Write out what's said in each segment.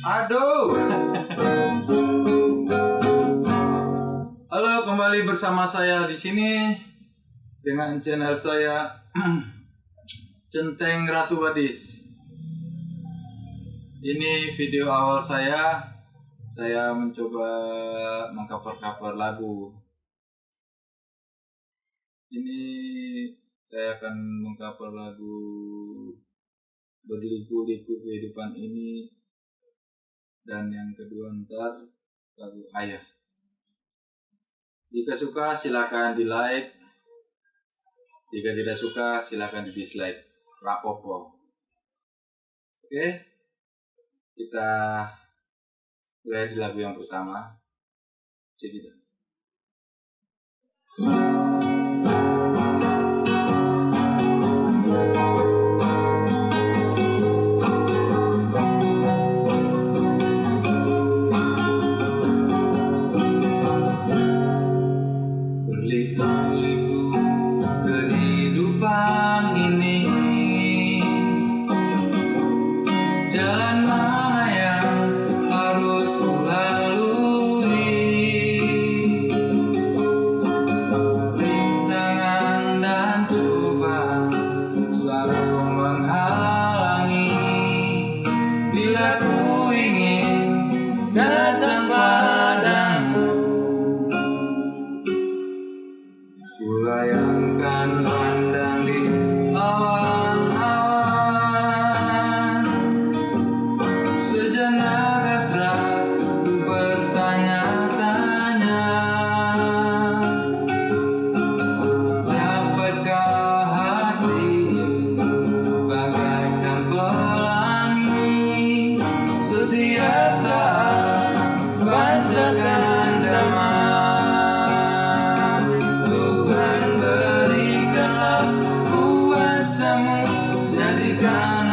Aduh. Halo, kembali bersama saya di sini dengan channel saya Centeng Ratu Badis. Ini video awal saya. Saya mencoba mengcover-cover lagu. Ini saya akan mengcover lagu berliku-liku kehidupan ini dan yang kedua ntar lagu ayah. Jika suka silakan di like jika tidak suka silakan di dislike rapopo. Oke kita mulai di lagu yang pertama. Cek kita bukan pandang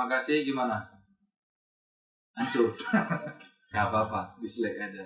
terima kasih. Gimana? Hancur. Gak apa-apa, dislike aja.